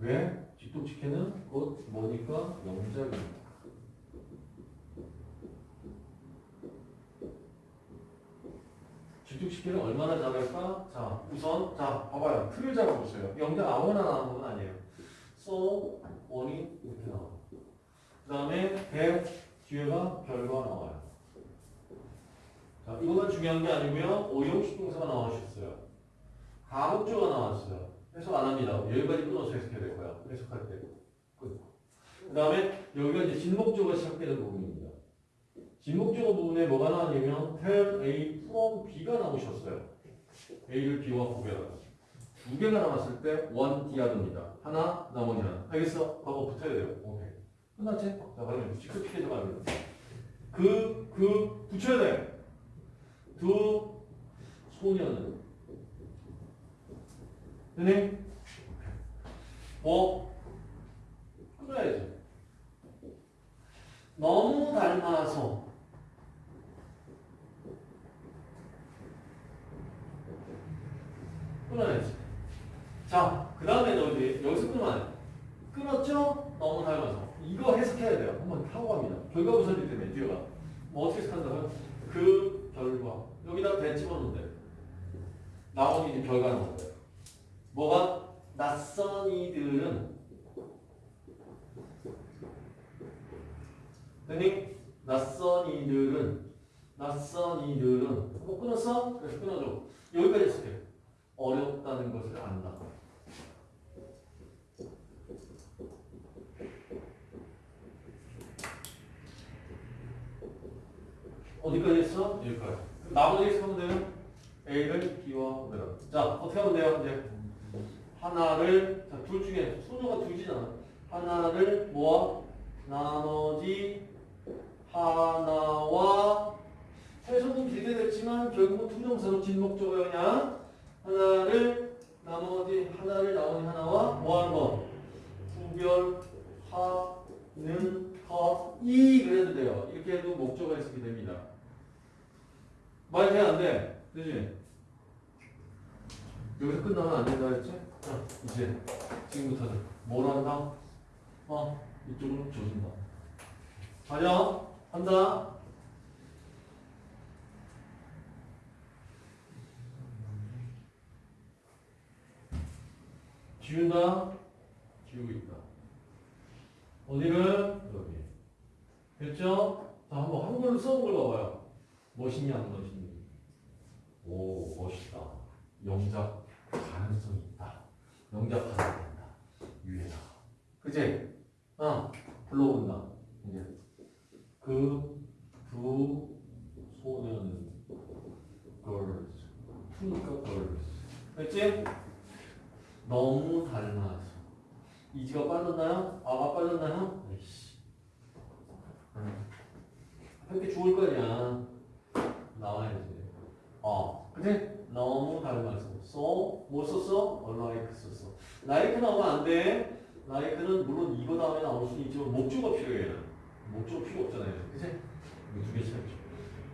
왜? 직독직해는 곧 뭐니까 영작입니다. 직독직해는 얼마나 잘할까? 자, 우선 자, 봐봐요. 틀을 잡아보세요. 영작 아무나 나오는 건 아니에요. so, 원이 이렇게 나와요. 그 다음에 배 뒤에가 결과 나와요. 자, 이거만 중요한 게 아니고요. 오형식 동사가 나와주셨어요. 가목조가 나왔어요. 해석 안 합니다. 여기까지 끊어서 해석해야 될 거야. 해석할 때. 끝. 그 다음에 여기가 이제 진목조가 시작되는 부분입니다. 진목조 부분에 뭐가 나왔냐면 tell A from B가 나오셨어요. A를 B와 구별하다. 두 개가 나왔을 때 one 디아드입니다. 하나, 나머지 하나. 알겠어? 하고 붙어야 돼요. 오케이. 끝났지? 자, 그러면 시크피해서 가면 그, 그, 붙여야 돼. 두 소녀는. 되니? 뭐? 끊어야지. 너무 닮아서. 끊어야지. 자, 그 다음에 너 이제 여기서 끊으면. 끊었죠? 너무 닮아서. 이거 해석해야 돼요. 한번 하고 갑니다. 결과 부서지기 때문에 뒤에가. 뭐 어떻게 해석한다고요? 그 결과. 여기다 대 집어넣으면 돼. 나머지 이제 결과 넣으면 돼. 뭐가? 낯선 이들은 되니? 낯선 이들은 낯선 이들은 뭐 끊었어? 그래서 끊어줘. 여기까지 해석해. 어렵다는 것을 안다. 어디까지 했어? 여기까지. 나머지 해석하면 돼요. A를 구별하 자, 어떻게 하면 돼요? 이제 하나를 자, 둘 중에 소녀가 둘이잖아. 하나를 모아 나머지 하나와 최소는 비례됐지만 결국은 투정사로 진목적어야 그냥 하나를 나머지 하나를 나머지 하나와 뭐하는 거 구별하는 것이 그래도 돼요. 이렇게 해도 목적어 해석이 됩니다. 말 돼? 안 돼? 그지? 여기서 끝나면 안 된다 했지? 자, 이제 지금부터는 뭘 한다? 어, 이쪽으로 조진다. 가자. 한다. 지운다. 지우고 있다. 어디를? 여기. 됐죠? 자, 한번 한글로 써본 걸 봐봐요. 멋있냐, 안 멋있니? 오, 멋있다. 영작 가능성이 있다. 가능성이 있다. 유해다. 그치? 어, 불러본다. 이제. 그, 두, 소녀는 girls. 투니까 girls. 됐지? 너무 닮아서. 이지가 빠졌나요? 아가 빠졌나요? 아이씨. 응. 이렇게 죽을 거냐. 나와야지. 어, 그치? 너무 닮아서. so, 뭐 썼어? like 썼어. like 나오면 안 돼. like는 물론 이거 다음에 나올 수는 있지만 목조가 필요해요. 목조가 필요 없잖아요. 그치? 이거 두개 차이죠.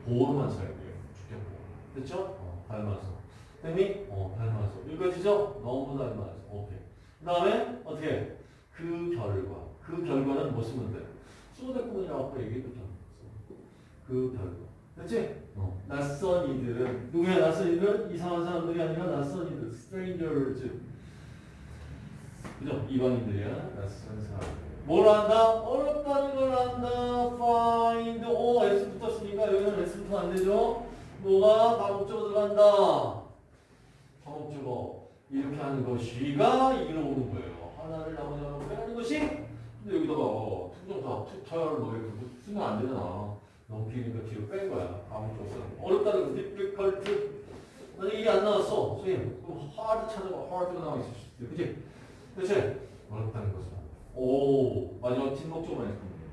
보호로만 차야 돼요. 주격보. 됐죠? 어, 닮아서. 됐니? 어, 닮아서. 여기까지죠? 너무 닮아서. 오케이. 그 다음에 어떻게? 그 결과. 그 결과는 뭐 쓰면 돼? 아까 얘기했잖아. 그 결과. 됐지? 어. 낯선 이들은 누구야? 낯선 이들은 이상한 사람들이 아니라 낯선 이들 strangers. 그죠? 이방인들이야. 낯선 사람 뭘 한다? 어렵다는 걸 한다. find. 오 S 붙었으니까 여기는 S 붙으면 안 되죠? 뭐가? 다목적으로 들어간다. 다목적어. 이렇게 하는 것이가 이로 오는 거예요. 하나를 나머지 하나 빼는 것이? 근데 여기다가 어, 투정사 투타를 뭐 이렇게 쓰면 안 되잖아 너무 길니까 뒤로 뺀 거야. 아무것도 없어. 어렵다는 거. difficult. 만약 이게 안 나왔어. 선생님. 그럼 hard 찾아봐. hard가 나와 있을 수 있어. 그치? 그치? 어렵다는 것은. 오. 마지막 진목적으로 했던 거예요.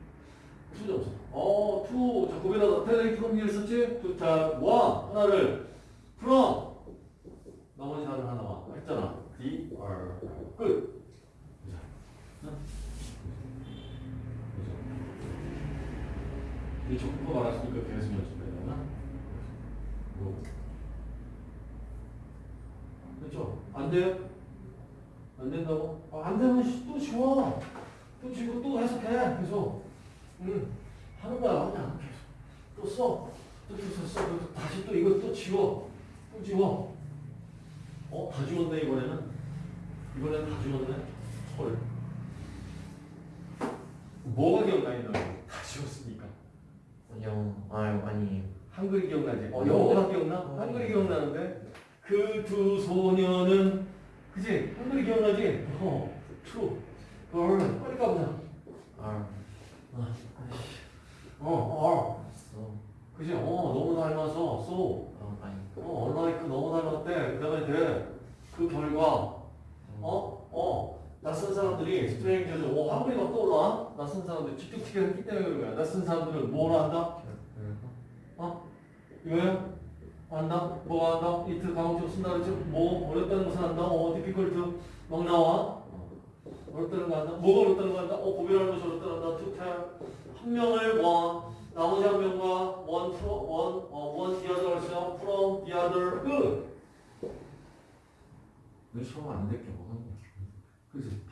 투정사. 어, 투. 자, 고백하다. 텔레이 프롬 썼지? 투, 타, 원. 하나를. from. 나머지 다른 하나와. 했잖아. the, are. 끝. 자. 응? 이 적고 말았으니까 계속 연습해야 되나? 뭐. 그렇죠? 안 돼요? 안 된다고? 아, 안 되면 씨, 또 지워. 또 지고 또 해석해. 계속. 응. 하는 거야. 그냥 계속. 또 써. 또, 또, 써, 써. 또, 또 다시 또 이거 또 지워. 또 지워. 어? 다 지웠네, 이번에는. 이번에는 다 지웠네. 헐. 뭐가 기억나 있나? 다 지웠으니까. 영 아유 아니 한글이 기억나지? 어, 어, 영어가 기억나? 어. 한글이 기억나는데? 그 두 소녀는, 그지? 한글이 기억나지? 어, true. girl. 빨리 가보자. 알 어, 어. 써. 그지? 어, 너무 닮아서, so. 어 아니 어, unlike 너무 닮았대. 그 다음에 돼. 그 결과, 어? 어. 낯선 사람들이 스트레인저들, 오, 한글이 막 낯선 사람들, 틱틱틱 했기 때문에 그런 거야. 낯선 사람들은 뭘 한다? 이거야? 안다? 뭐가 한다? 이트 강조 쓴다 그랬지? 뭐? 어렵다는 것을 한다? 어, 디피컬트 막 나와? 어렵다는 거 한다? 뭐가 어렵다는 거 한다? 어, 고별하는 것이 어렵다는 거 한다? 투탭 한 명을 원, 나머지 한 명과 원, 프로, 원, 어, 원, the other, herself, from, the good. 너 처음 안 될게 뭐가 그지?